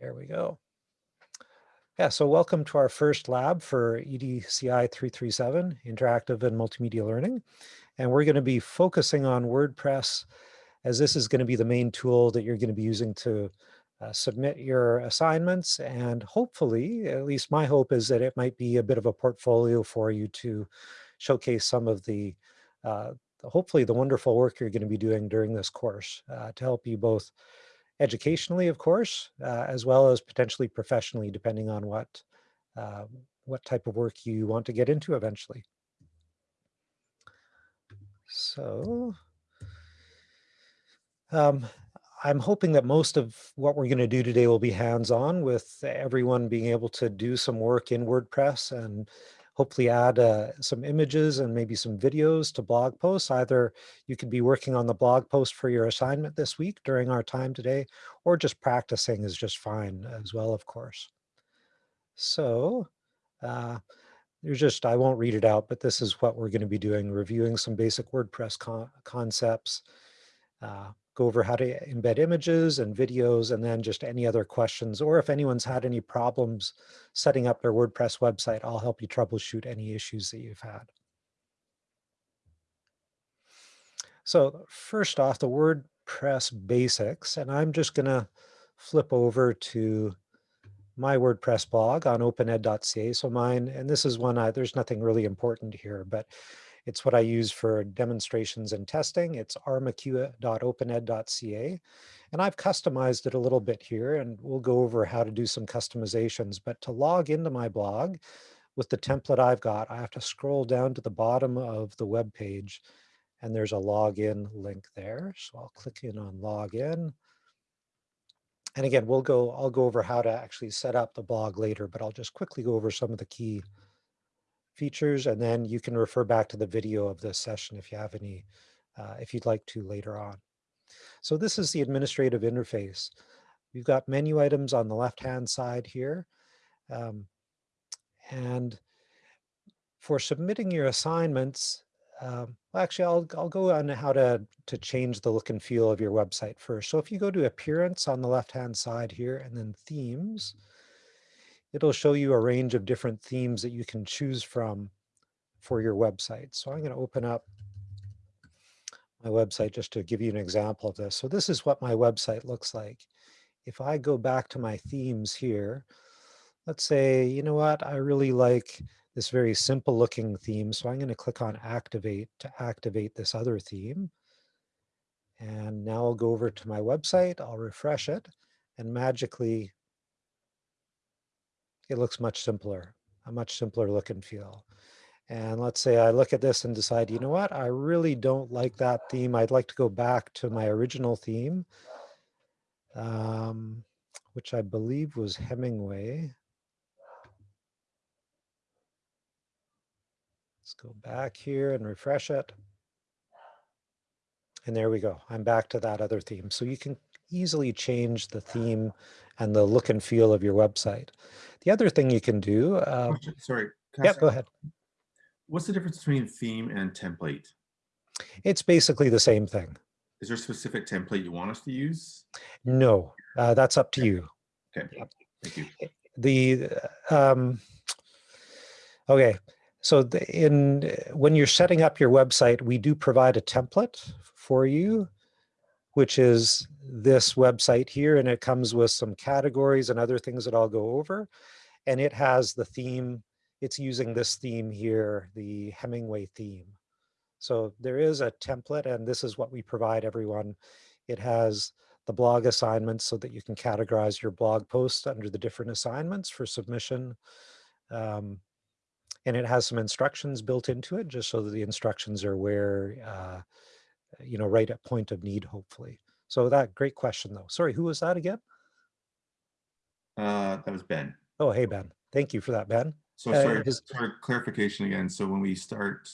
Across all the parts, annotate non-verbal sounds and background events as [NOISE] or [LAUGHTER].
There we go. Yeah, so welcome to our first lab for EDCI 337, Interactive and Multimedia Learning. And we're going to be focusing on WordPress as this is going to be the main tool that you're going to be using to uh, submit your assignments. And hopefully, at least my hope is that it might be a bit of a portfolio for you to showcase some of the, uh, hopefully the wonderful work you're going to be doing during this course uh, to help you both educationally, of course, uh, as well as potentially professionally, depending on what, uh, what type of work you want to get into eventually. So um, I'm hoping that most of what we're going to do today will be hands-on with everyone being able to do some work in WordPress and hopefully add uh, some images and maybe some videos to blog posts. Either you could be working on the blog post for your assignment this week during our time today, or just practicing is just fine as well, of course. So uh, there's just, I won't read it out, but this is what we're going to be doing, reviewing some basic WordPress con concepts, uh, go over how to embed images and videos, and then just any other questions, or if anyone's had any problems setting up their WordPress website, I'll help you troubleshoot any issues that you've had. So first off, the WordPress basics, and I'm just gonna flip over to my WordPress blog on opened.ca. So mine, and this is one, I, there's nothing really important here, but it's what I use for demonstrations and testing. It's rmacua.opened.ca. And I've customized it a little bit here and we'll go over how to do some customizations. But to log into my blog with the template I've got, I have to scroll down to the bottom of the web page and there's a login link there. So I'll click in on login. And again, we'll go, I'll go over how to actually set up the blog later, but I'll just quickly go over some of the key features, and then you can refer back to the video of this session if you have any, uh, if you'd like to later on. So this is the administrative interface. We've got menu items on the left-hand side here. Um, and for submitting your assignments, um, well, actually, I'll, I'll go on how to, to change the look and feel of your website first. So if you go to appearance on the left-hand side here and then themes, it'll show you a range of different themes that you can choose from for your website. So I'm going to open up my website just to give you an example of this. So this is what my website looks like. If I go back to my themes here, let's say, you know what, I really like this very simple looking theme. So I'm going to click on activate to activate this other theme. And now I'll go over to my website, I'll refresh it, and magically it looks much simpler, a much simpler look and feel. And let's say I look at this and decide, you know what, I really don't like that theme. I'd like to go back to my original theme, um, which I believe was Hemingway. Let's go back here and refresh it. And there we go. I'm back to that other theme. So you can easily change the theme and the look and feel of your website. The other thing you can do. Uh, Sorry. Yeah, go ahead. What's the difference between theme and template? It's basically the same thing. Is there a specific template you want us to use? No, uh, that's up to you. Okay, thank you. The um, okay, so the, in when you're setting up your website, we do provide a template for you, which is this website here, and it comes with some categories and other things that I'll go over. And it has the theme, it's using this theme here, the Hemingway theme. So there is a template, and this is what we provide everyone. It has the blog assignments so that you can categorize your blog posts under the different assignments for submission. Um, and it has some instructions built into it just so that the instructions are where, uh, you know, right at point of need, hopefully. So that great question though. Sorry, who was that again? Uh, that was Ben. Oh, hey, Ben. Thank you for that, Ben. So Uh, sorry, his- sorry, clarification again. So when we start,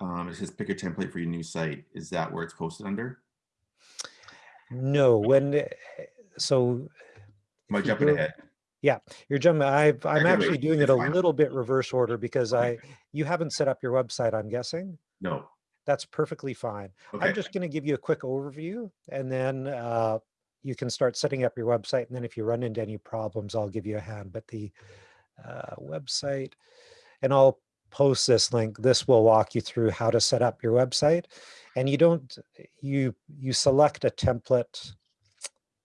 um, it says pick a template for your new site. Is that where it's posted under? No, when, eh, so Am I jumping ahead? Yeah, you're jumping, I've, I'm Okay, actually doing it a little bit reverse order because I, you haven't set up your website, I'm guessing. No. That's perfectly fine. Okay. I'm just going to give you a quick overview and then uh, you can start setting up your website. And then if you run into any problems, I'll give you a hand. But the uh, website, and I'll post this link. This will walk you through how to set up your website. And you don't, you, you select a template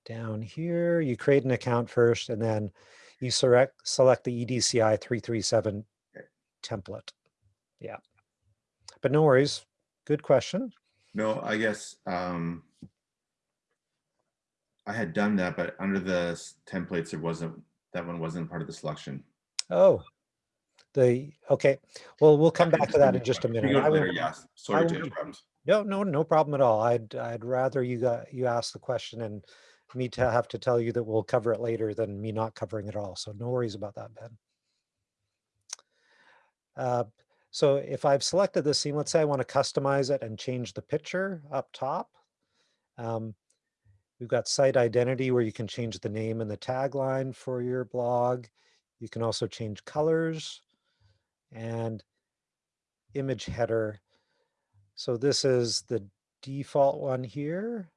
down here. You create an account first, and then you select, select the EDCI 337 template. Yeah. But no worries. Good question. No, I guess, um, I had done that, but under the templates, it wasn't, that one wasn't part of the selection. Oh, the, okay. Well, we'll come back to that in just a minute. I won't- yes. Sorry to interrupt. No, no, no problem at all. I'd, I'd rather you got, you ask the question and me to have to tell you that we'll cover it later than me not covering it all. So no worries about that, Ben. Uh, So if I've selected this scene, let's say I want to customize it and change the picture up top. Um, We've got site identity where you can change the name and the tagline for your blog. You can also change colors and image header. So this is the default one here.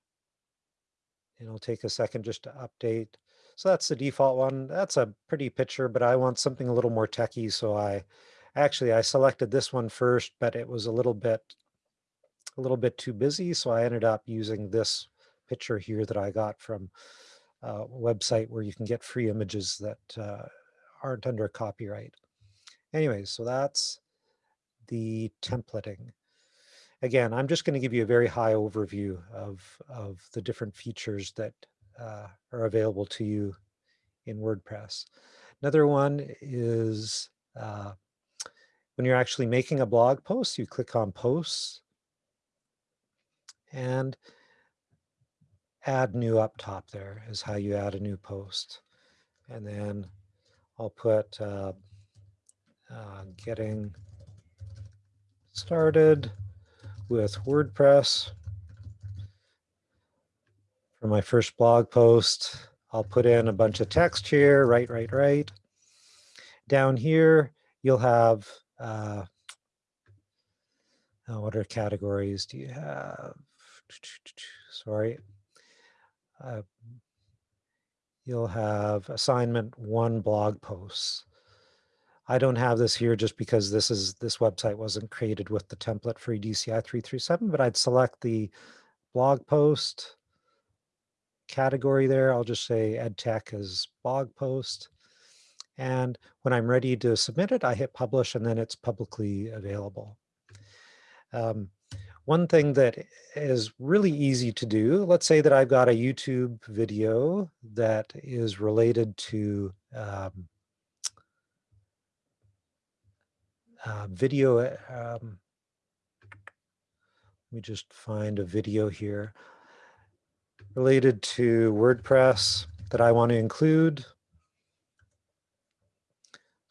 It'll take a second just to update. So that's the default one. That's a pretty picture, but I want something a little more techy. So I actually I selected this one first, but it was a little bit a little bit too busy. So I ended up using this picture here that I got from a website where you can get free images that uh, aren't under copyright. Anyways, so that's the templating. Again, I'm just going to give you a very high overview of, of the different features that uh, are available to you in WordPress. Another one is uh, when you're actually making a blog post, you click on posts and add new up top there is how you add a new post. And then I'll put uh, uh, getting started with WordPress. For my first blog post, I'll put in a bunch of text here, right, right, right. Down here, you'll have, uh, what are categories do you have? Sorry. Uh, you'll have assignment one blog posts. I don't have this here just because this is this website wasn't created with the template for EDCI 337, but I'd select the blog post category there. I'll just say EdTech as blog post. And when I'm ready to submit it, I hit publish and then it's publicly available. Um, one thing that is really easy to do, let's say that I've got a YouTube video that is related to um, uh, video. Um, let me just find a video here related to WordPress that I want to include.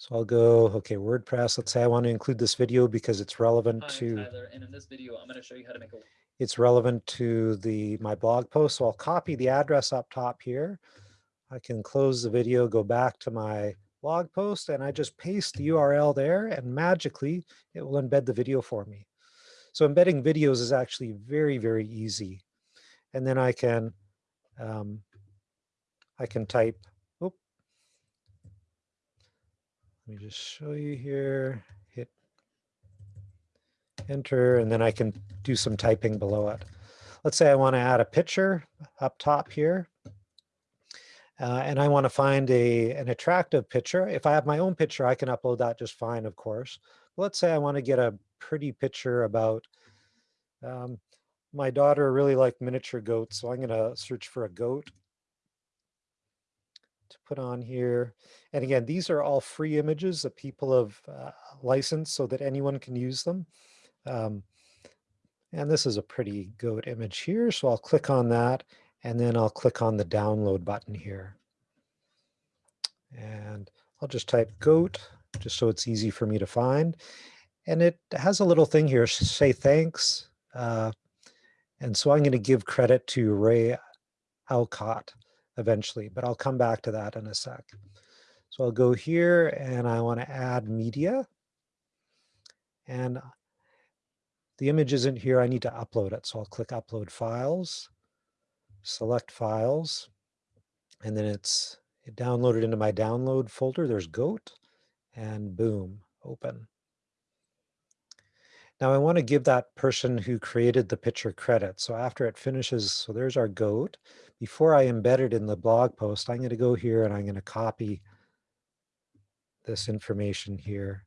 So I'll go, okay, WordPress. Let's say I want to include this video because it's relevant Hi, to Tyler, and in this video, I'm going to show you how to make a it's relevant to the my blog post. So I'll copy the address up top here. I can close the video, go back to my blog post, and I just paste the URL there, and magically it will embed the video for me. So embedding videos is actually very, very easy. And then I can um, I can type. Let me just show you here. Hit enter, and then I can do some typing below it. Let's say I want to add a picture up top here. Uh, and I want to find a, an attractive picture. If I have my own picture, I can upload that just fine, of course. But let's say I want to get a pretty picture about, um, my daughter really liked miniature goats, so I'm going to search for a goat to put on here. And again, these are all free images that people have uh, licensed so that anyone can use them. Um, and this is a pretty goat image here, so I'll click on that and then I'll click on the download button here. And I'll just type goat just so it's easy for me to find. And it has a little thing here, say thanks. Uh, and so I'm going to give credit to Ray Alcott eventually, but I'll come back to that in a sec. So I'll go here and I want to add media. And uh, the image isn't here. I need to upload it. So I'll click upload files. select files, and then it's it downloaded into my download folder. There's GOAT, and boom, open. Now I want to give that person who created the picture credit. So after it finishes, so there's our goat. Before I embed it in the blog post, I'm going to go here and I'm going to copy this information here,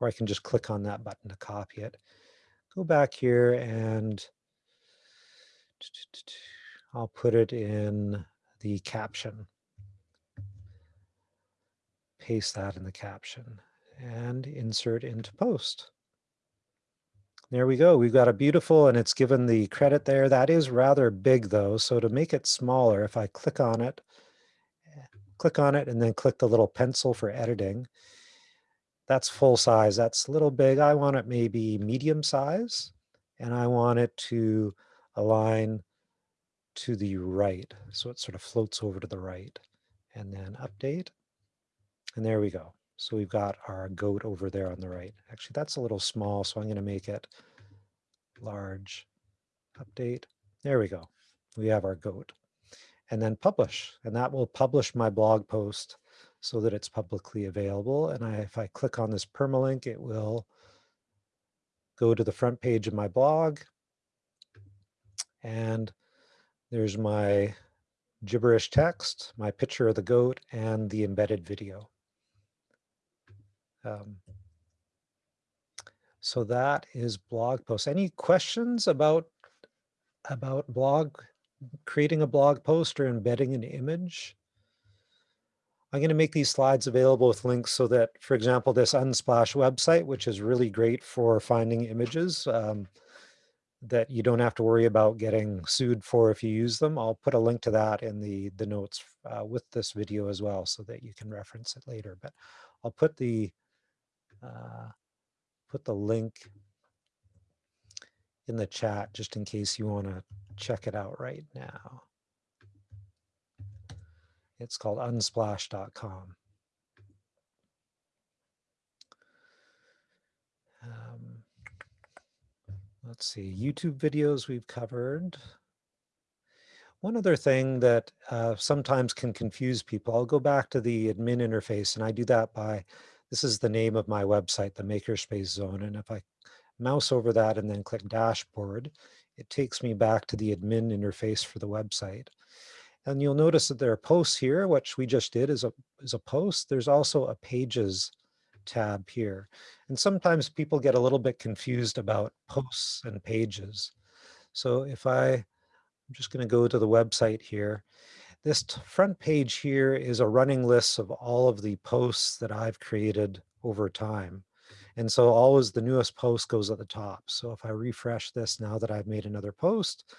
or I can just click on that button to copy it. Go back here and [TSK] I'll put it in the caption. Paste that in the caption and insert into post. There we go. We've got a beautiful, and it's given the credit there. That is rather big though. So to make it smaller, if I click on it, eh, click on it and then click the little pencil for editing, that's full size. That's a little big. I want it maybe medium size and I want it to align to the right. So it sort of floats over to the right and then update. And there we go. So we've got our goat over there on the right. Actually, that's a little small, so I'm going to make it large. Update. There we go. We have our goat. And then publish. And that will publish my blog post so that it's publicly available. And I, if I click on this permalink, it will go to the front page of my blog. And there's my gibberish text, my picture of the goat, and the embedded video. Um, so that is blog posts. Any questions about about blog, creating a blog post or embedding an image? I'm going to make these slides available with links so that, for example, this Unsplash website, which is really great for finding images um, that you don't have to worry about getting sued for if you use them. I'll put a link to that in the, the notes uh, with this video as well so that you can reference it later. But I'll put the uh, put the link in the chat just in case you want to check it out right now. It's called unsplash.com. Um, let's see, YouTube videos we've covered. One other thing that uh, sometimes can confuse people, I'll go back to the admin interface and I do that by this is the name of my website, the Makerspace Zone. And if I mouse over that and then click dashboard, it takes me back to the admin interface for the website. And you'll notice that there are posts here, which we just did is a, is a post. There's also a pages tab here. And sometimes people get a little bit confused about posts and pages. So if I, I'm just going to go to the website here this front page here is a running list of all of the posts that I've created over time. And so always the newest post goes at the top. So if I refresh this now that I've made another post,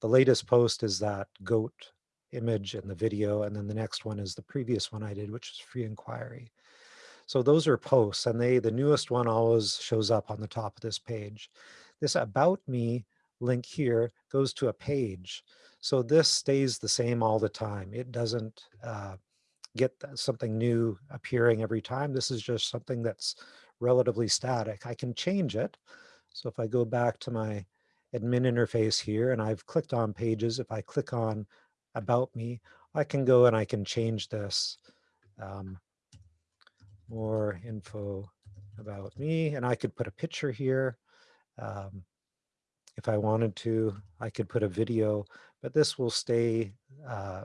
the latest post is that goat image and the video. And then the next one is the previous one I did, which is free inquiry. So those are posts and they the newest one always shows up on the top of this page. This about me link here goes to a page. So this stays the same all the time. It doesn't uh, get something new appearing every time. This is just something that's relatively static. I can change it. So if I go back to my admin interface here and I've clicked on pages, if I click on about me, I can go and I can change this. Um, more info about me and I could put a picture here. Um, if I wanted to, I could put a video, but this will stay, uh,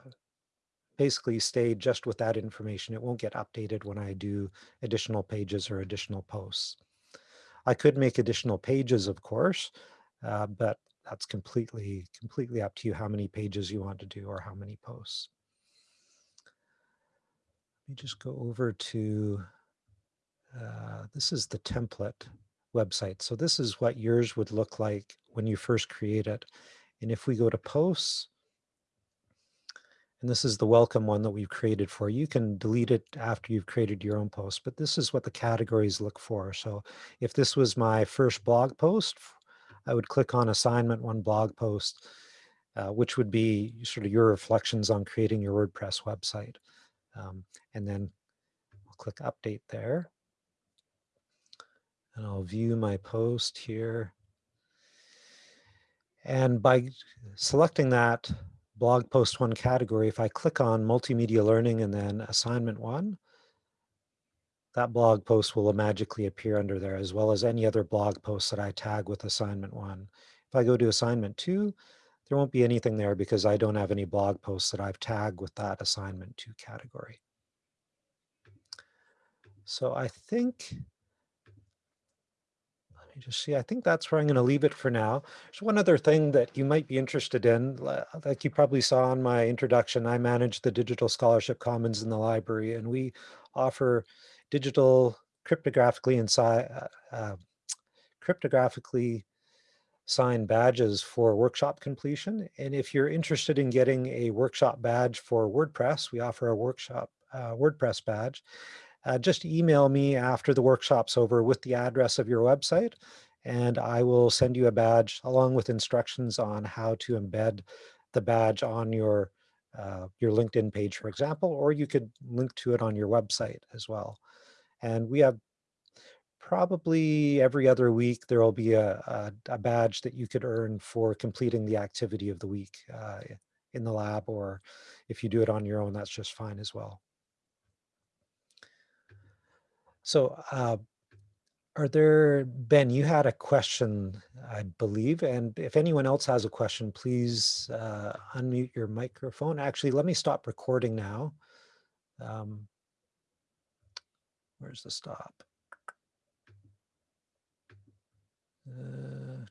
basically stay just with that information. It won't get updated when I do additional pages or additional posts. I could make additional pages, of course, uh, but that's completely, completely up to you how many pages you want to do or how many posts. Let me just go over to, uh, this is the template website. So this is what yours would look like when you first create it. And if we go to posts, and this is the welcome one that we've created for you. can delete it after you've created your own post, but this is what the categories look for. So if this was my first blog post, I would click on assignment one blog post, uh, which would be sort of your reflections on creating your WordPress website. Um, and then I'll click update there. And I'll view my post here. And by selecting that blog post one category, if I click on multimedia learning and then assignment one, that blog post will magically appear under there as well as any other blog posts that I tag with assignment one. If I go to assignment two, there won't be anything there because I don't have any blog posts that I've tagged with that assignment two category. So I think, me just see, I think that's where I'm going to leave it for now. There's one other thing that you might be interested in, like you probably saw in my introduction, I manage the Digital Scholarship Commons in the library and we offer digital cryptographically inside, uh, uh, cryptographically signed badges for workshop completion. And if you're interested in getting a workshop badge for WordPress, we offer a workshop uh, WordPress badge. Uh, just email me after the workshop's over with the address of your website, and I will send you a badge along with instructions on how to embed the badge on your uh, your LinkedIn page, for example, or you could link to it on your website as well. And we have probably every other week, there will be a, a, a badge that you could earn for completing the activity of the week uh, in the lab, or if you do it on your own, that's just fine as well. So uh, are there, Ben, you had a question, I believe, and if anyone else has a question, please uh, unmute your microphone. Actually, let me stop recording now. Um, where's the stop? Uh,